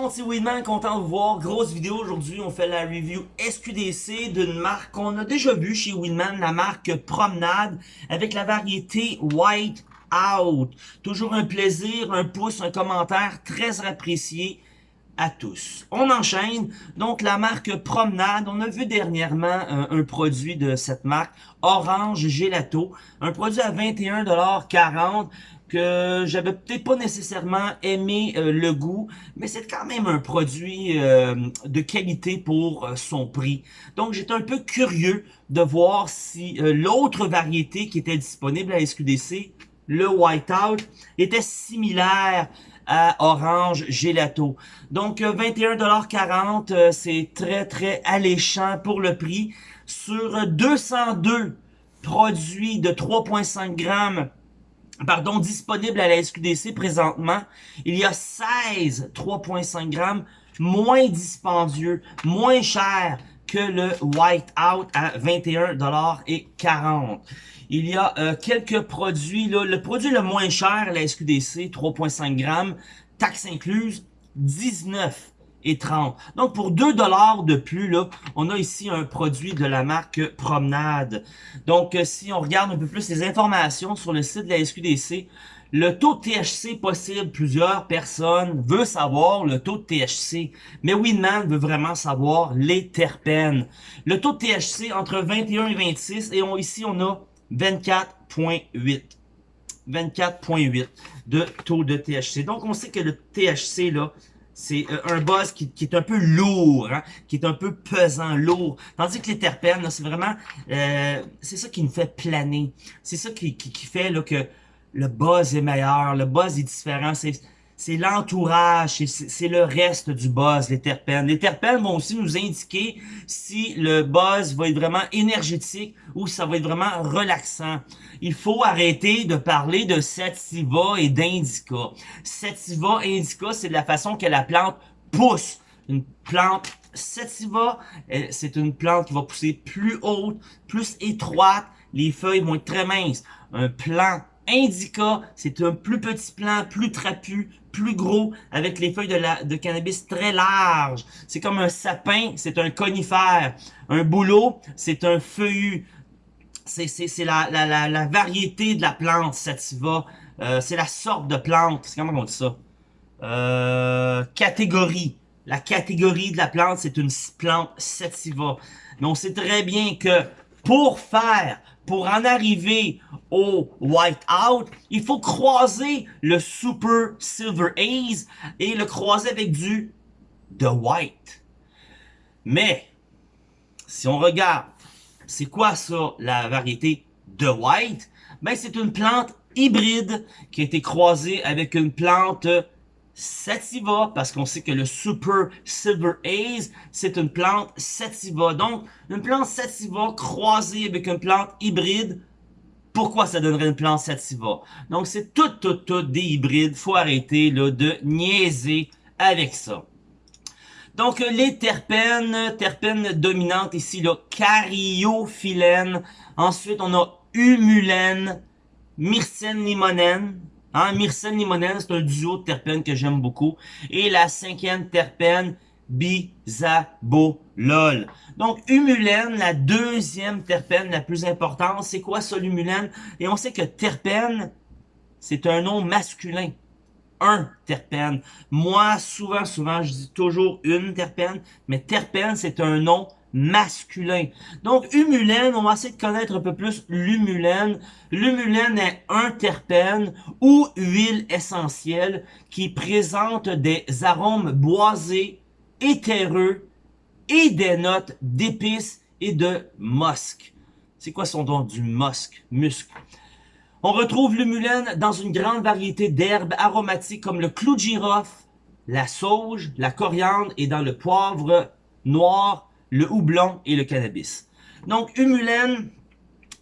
monde, c'est Weedman, content de vous voir. Grosse vidéo aujourd'hui, on fait la review SQDC d'une marque qu'on a déjà vue chez Weedman, la marque Promenade, avec la variété White Out. Toujours un plaisir, un pouce, un commentaire très apprécié à tous. On enchaîne, donc la marque Promenade, on a vu dernièrement un, un produit de cette marque, Orange Gelato, un produit à 21,40$ que j'avais peut-être pas nécessairement aimé euh, le goût, mais c'est quand même un produit euh, de qualité pour euh, son prix. Donc j'étais un peu curieux de voir si l'autre variété qui était disponible à SQDC, le Whiteout, était similaire à Orange Gelato. Donc 21,40$, c'est très très alléchant pour le prix. Sur 202 produits de 3,5 grammes pardon, disponible à la SQDC présentement. Il y a 16 3.5 grammes, moins dispendieux, moins cher que le Whiteout à 21,40$. Il y a euh, quelques produits, là, le produit le moins cher à la SQDC, 3.5 grammes, taxe incluse, 19 et 30. Donc, pour 2 dollars de plus, là, on a ici un produit de la marque Promenade. Donc, euh, si on regarde un peu plus les informations sur le site de la SQDC, le taux de THC possible, plusieurs personnes veulent savoir le taux de THC, mais Winman veut vraiment savoir les terpènes. Le taux de THC entre 21 et 26, et ici on a 24.8. 24.8 de taux de THC. Donc, on sait que le THC, là, c'est euh, un buzz qui, est un peu lourd, hein, qui est un peu pesant, lourd. Tandis que les terpènes, c'est vraiment, euh, c'est ça qui nous fait planer. C'est ça qui, qui, qui fait là, que le buzz est meilleur, le buzz est différent. C'est c'est l'entourage, c'est le reste du buzz, les terpènes. Les terpènes vont aussi nous indiquer si le buzz va être vraiment énergétique ou ça va être vraiment relaxant. Il faut arrêter de parler de sativa et d'indica. Sativa indica, c'est la façon que la plante pousse. Une plante sativa, c'est une plante qui va pousser plus haute, plus étroite. Les feuilles vont être très minces. Un plant indica, c'est un plus petit plant, plus trapu, plus gros, avec les feuilles de, cannabis très larges. C'est comme un sapin, c'est un conifère. Un bouleau, c'est un feuillu. C'est la, la, la, la, variété de la plante sativa. Euh, c'est la sorte de plante. C'est comment on dit ça? Euh, catégorie. La catégorie de la plante, c'est une plante sativa. Mais on sait très bien que pour faire pour en arriver au Whiteout, il faut croiser le Super Silver Haze et le croiser avec du The White. Mais, si on regarde, c'est quoi ça, la variété The White? Ben, c'est une plante hybride qui a été croisée avec une plante sativa, parce qu'on sait que le Super Silver Haze, c'est une plante sativa. Donc, une plante sativa croisée avec une plante hybride, pourquoi ça donnerait une plante sativa? Donc, c'est tout, tout, tout des hybrides. Faut arrêter là, de niaiser avec ça. Donc, les terpènes, terpènes dominantes ici, là, cariophyllène. Ensuite, on a humulène, myrcène limonène, Hein, Myrcène limonène, c'est un duo de terpènes que j'aime beaucoup. Et la cinquième terpène, bisabolol. Donc, humulène, la deuxième terpène la plus importante. C'est quoi ça, l'humulène? Et on sait que terpène, c'est un nom masculin. Un terpène. Moi, souvent, souvent, je dis toujours une terpène, mais terpène, c'est un nom masculin. Donc, humulène, on va essayer de connaître un peu plus l'humulène. L'humulène est un terpène ou huile essentielle qui présente des arômes boisés, éthéreux et des notes d'épices et de musc. C'est quoi son nom du musc? Musc? On retrouve l'humulène dans une grande variété d'herbes aromatiques comme le clou de girofle, la sauge, la coriandre et dans le poivre noir, le houblon et le cannabis. Donc, humulène,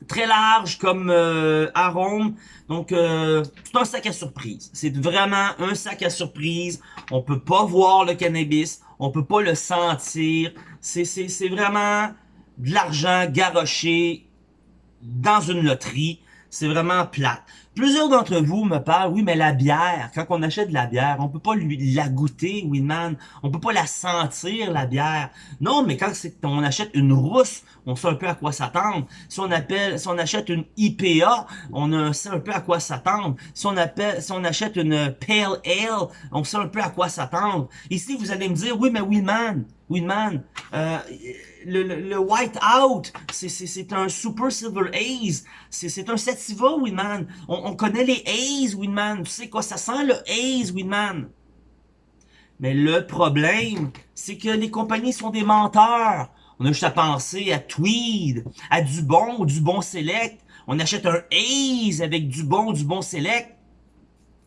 très large comme euh, arôme. Donc, euh, c'est un sac à surprise. C'est vraiment un sac à surprise. On peut pas voir le cannabis. On peut pas le sentir. C'est vraiment de l'argent garoché dans une loterie. C'est vraiment plate. Plusieurs d'entre vous me parlent, oui, mais la bière, quand on achète de la bière, on peut pas la goûter, Winman. On peut pas la sentir, la bière. Non, mais quand on achète une rousse, on sait un peu à quoi s'attendre. Si on appelle, si on achète une IPA, on sait un peu à quoi s'attendre. Si on si on achète une Pale Ale, on sait un peu à quoi s'attendre. Ici, vous allez me dire, oui, mais Winman, Winman, euh, le, le, White Out, c'est un Super Silver Haze. C'est un Sativa, Winman. On, on connaît les Haze, Winman. Tu sais quoi, ça sent le Haze, Winman. Mais le problème, c'est que les compagnies sont des menteurs. On a juste à penser à Tweed, à Dubon ou Dubon Select. On achète un Haze avec Dubon, Dubon Select.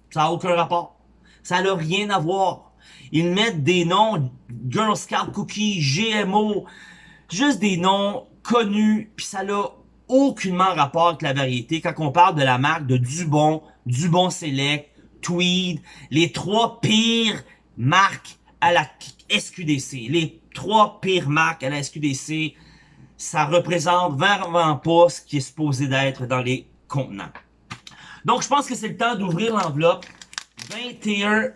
Ça n'a aucun rapport. Ça n'a rien à voir. Ils mettent des noms Girl Scout Cookie, GMO, juste des noms connus, puis ça n'a aucunement rapport avec la variété quand on parle de la marque de Dubon, Dubon Select, Tweed, les trois pires marques à la SQDC. Les trois pires marques à la SQDC, ça représente vraiment pas ce qui est supposé d'être dans les contenants. Donc, je pense que c'est le temps d'ouvrir l'enveloppe. 21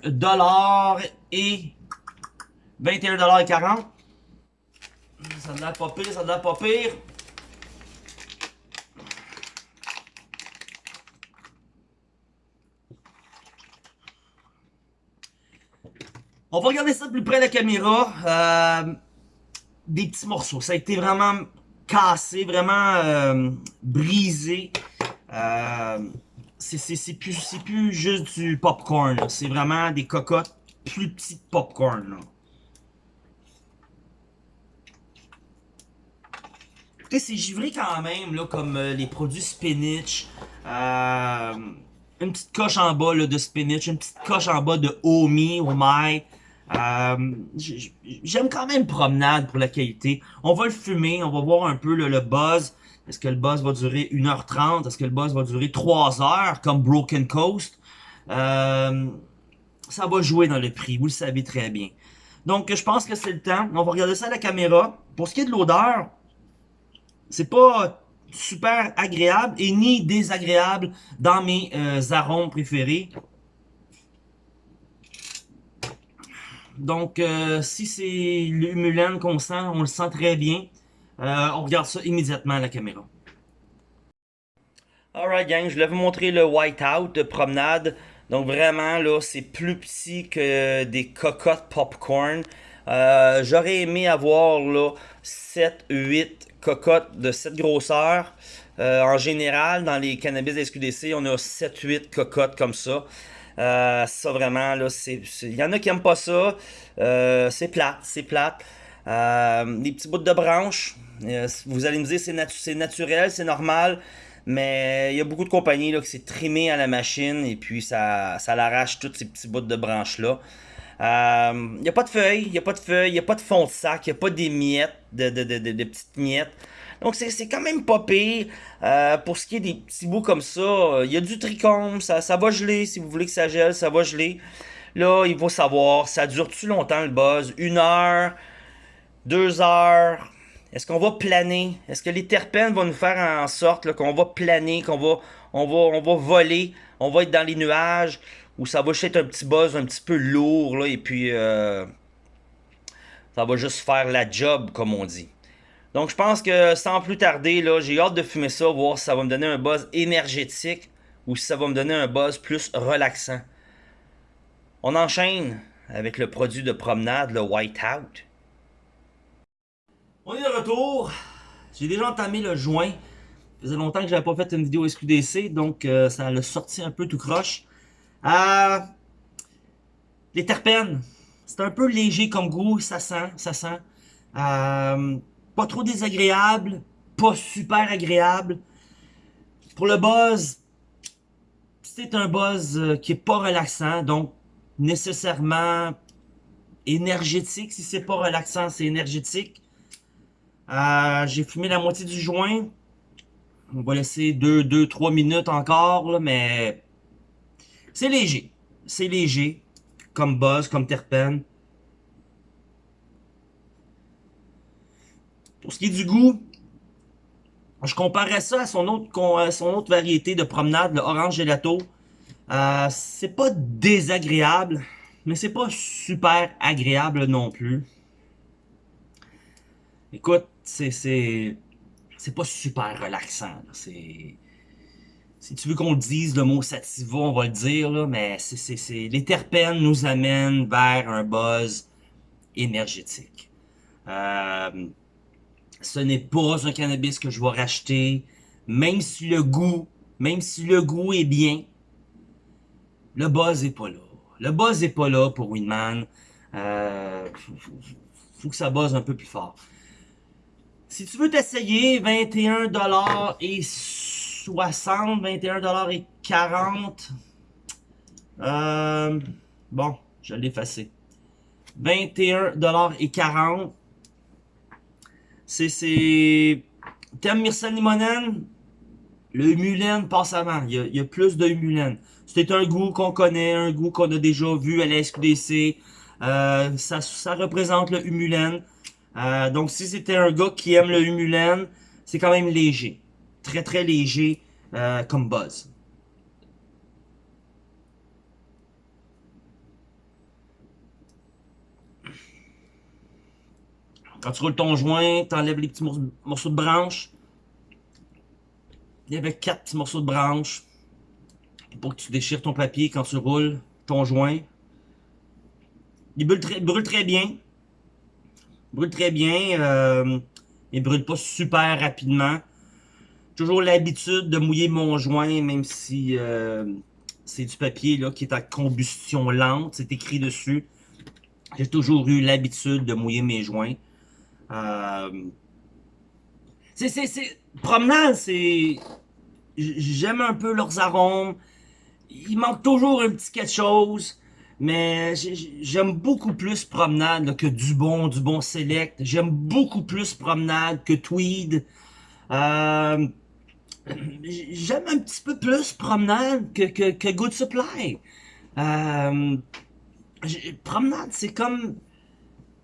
et 21 et 40. Ça ne l'a pas pire, ça ne l'a pas pire. On va regarder ça de plus près de la caméra. Euh, des petits morceaux. Ça a été vraiment cassé, vraiment euh, brisé. Euh, c'est plus, plus juste du popcorn. C'est vraiment des cocottes plus petites popcorn. Écoutez, c'est givré quand même, là, comme les produits spinach. une petite coche en bas là, de spinach, une petite coche en bas de Omi, Oh my. Euh, j'aime quand même promenade pour la qualité. On va le fumer, on va voir un peu le, buzz. Est-ce que le buzz va durer 1h30? Est-ce que le buzz va durer 3 h comme Broken Coast? Euh, ça va jouer dans le prix, vous le savez très bien. Donc, je pense que c'est le temps. On va regarder ça à la caméra. Pour ce qui est de l'odeur, c'est pas super agréable et ni désagréable dans mes euh, arômes préférés. Donc, euh, si c'est l'humulan qu'on sent, on le sent très bien. Euh, on regarde ça immédiatement à la caméra. Alright gang, je voulais vous montrer le whiteout de promenade. Donc vraiment là, c'est plus petit que des cocottes popcorn. Euh, j'aurais aimé avoir là 7, 8 cocottes de cette grosseur. en général, dans les cannabis SQDC, on a 7-8 cocottes comme ça. Euh, ça vraiment, là, c'est. Il y en a qui aiment pas ça. Euh, c'est plate, c'est plate. Euh, des petits bouts de branches. vous allez me dire c'est natu naturel, c'est normal. Mais il y a beaucoup de compagnies là, qui s'est trimé à la machine et puis ça, ça l'arrache tous ces petits bouts de branches-là. Il n'y a pas de feuilles, il n'y a pas de feuilles, il n'y a pas de fond de sac, il n'y a pas des miettes, de, petites miettes. Donc c'est quand même pas pire. Euh, pour ce qui est des petits bouts comme ça, euh, il y a du trichome, ça, ça va geler. Si vous voulez que ça gèle, ça va geler. Là, il faut savoir, ça dure-tu longtemps le buzz? Une heure? Deux heures? Est-ce qu'on va planer? Est-ce que les terpènes vont nous faire en sorte qu'on va planer, qu'on va, on va, on va voler, on va être dans les nuages, ou ça va juste être un petit buzz un petit peu lourd, et puis euh, ça va juste faire la job, comme on dit. Donc je pense que sans plus tarder, j'ai hâte de fumer ça, voir si ça va me donner un buzz énergétique ou si ça va me donner un buzz plus relaxant. On enchaîne avec le produit de promenade, le Whiteout. On est de retour. J'ai déjà entamé le joint. Ça faisait longtemps que j'avais pas fait une vidéo SQDC, donc euh, ça l'a sorti un peu tout croche. Euh, les terpènes, c'est un peu léger comme goût, ça sent, ça sent. Euh, pas trop désagréable, pas super agréable. Pour le buzz, c'est un buzz euh, qui est pas relaxant, donc nécessairement énergétique. Si c'est pas relaxant, c'est énergétique. Euh, j'ai fumé la moitié du joint. On va laisser 2-3 minutes encore, mais c'est léger. C'est léger, comme buzz, comme terpène. Pour ce qui est du goût, Je comparerais ça à son autre, son autre variété de promenade, le Orange Gelato. Euh, c'est pas désagréable, mais c'est pas super agréable non plus. Écoute, c'est pas super relaxant. C'est si tu veux qu'on le dise, le mot sativa, on va le dire, là, mais c'est les terpènes nous amènent vers un buzz énergétique. Euh, ce n'est pas un cannabis que je vais racheter, même si le goût, même si le goût est bien, le buzz est pas là. Le buzz est pas là pour Winman. Euh, faut, que ça buzz un peu plus fort. Si tu veux t'essayer, 21$ et 60, 21$ et 40. Euh, bon, je l'ai effacé. 21$ et 40. C'est... Thème Myrcène Limonène, le humulène passe avant. Il y a, plus de humulène. C'est un goût qu'on connaît, un goût qu'on a déjà vu à la SQDC. Euh, ça, ça représente le humulène. Euh, donc si c'était un gars qui aime le humulène, c'est quand même léger. Très très léger euh, comme buzz. Quand tu roules ton joint, tu enlèves les petits morceaux de branche. Il y avait quatre petits morceaux de branche pour que tu déchires ton papier quand tu roules ton joint. Il brûle très bien. Brûle très bien. Euh, il brûle pas super rapidement. Toujours l'habitude de mouiller mon joint, même si euh, c'est du papier là, qui est à combustion lente. C'est écrit dessus. J'ai toujours eu l'habitude de mouiller mes joints. Euh, c'est, c'est, c'est, promenade, c'est, j'aime un peu leurs arômes. Il manque toujours un petit quelque chose. Mais j'aime beaucoup plus promenade que du bon, du bon select. J'aime beaucoup plus promenade que tweed. Euh, j'aime un petit peu plus promenade que, que, que Good Supply. Euh, promenade, c'est comme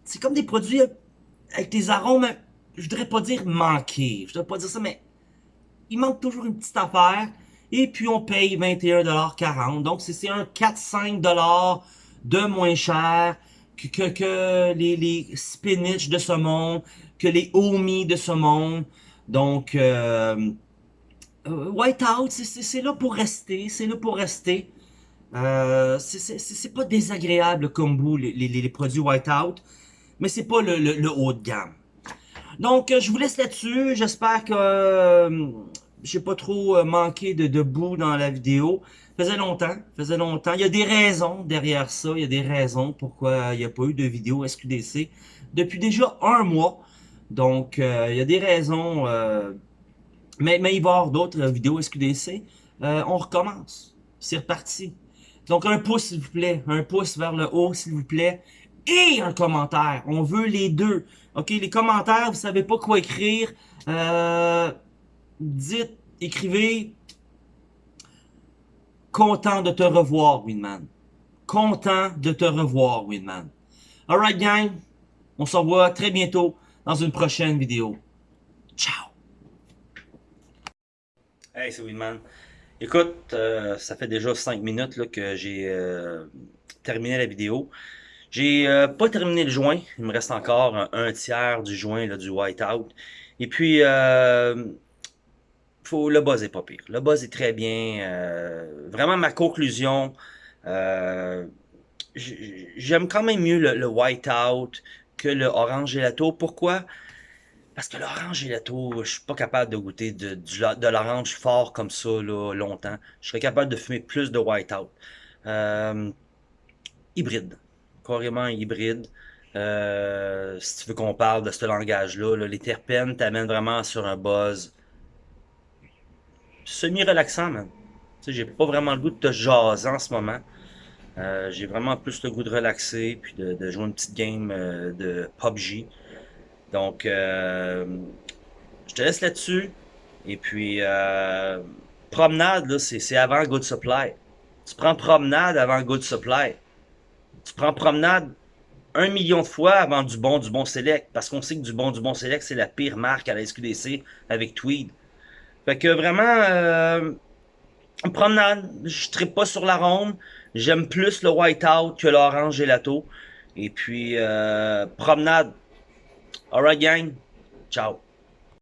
c'est comme des produits avec des arômes, je voudrais pas dire manqués, je voudrais pas dire ça, mais il manque toujours une petite affaire. Et puis on paye 21,40$. Donc c'est un 4-5$ de moins cher que, que, que les, les, spinach de monde, que les homies de monde. Donc euh, euh Whiteout, c'est là pour rester, c'est là pour rester. Euh, c'est pas désagréable comme vous, les, les, les produits Whiteout mais c'est pas le, le, haut de gamme. Donc, euh, je vous laisse là-dessus. J'espère que euh, j'ai pas trop euh, manqué de, de bout dans la vidéo. Faisait longtemps, faisait longtemps. Il y a des raisons derrière ça. Il y a des raisons pourquoi il n'y a pas eu de vidéo SQDC depuis déjà un mois. Donc, il y a des raisons. mais, mais il va y avoir d'autres vidéos SQDC. on recommence. C'est reparti. Donc, un pouce, s'il vous plaît. Un pouce vers le haut, s'il vous plaît et un commentaire. On veut les deux. OK, les commentaires, vous savez pas quoi écrire. Euh, dites, écrivez content de te revoir, Winman. Content de te revoir, Winman. Alright, gang. On se revoit très bientôt dans une prochaine vidéo. Ciao. Hey, c'est Winman. Écoute, euh, ça fait déjà 5 minutes là, que j'ai euh, terminé la vidéo. J'ai euh, pas terminé le joint. Il me reste encore un, tiers du joint là, du whiteout. Et puis, faut, le buzz est pas pire. Le buzz est très bien. Euh, vraiment, ma conclusion, euh, j'aime quand même mieux le, whiteout que le orange gelato. Pourquoi? Parce que l'orange gelato, je suis pas capable de goûter de, l'orange fort comme ça là, longtemps. Je serais capable de fumer plus de whiteout. hybride carrément hybride. Euh, si tu veux qu'on parle de ce langage-là, les terpènes t'amènent vraiment sur un buzz semi-relaxant, man. Tu sais, j'ai pas vraiment le goût de te jaser en ce moment. Euh, j'ai vraiment plus le goût de relaxer, puis de, jouer une petite game euh, de PUBG. Donc, je te laisse là-dessus. Et puis, promenade, c'est avant Good Supply. Tu prends promenade avant Good Supply. Tu prends promenade un million de fois avant du bon, du bon select. Parce qu'on sait que du bon, du bon select, c'est la pire marque à la SQDC avec Tweed. Fait que vraiment, euh, promenade, je ne pas sur la ronde. J'aime plus le white-out que l'orange gelato. Et puis, euh, promenade. Alright gang, ciao.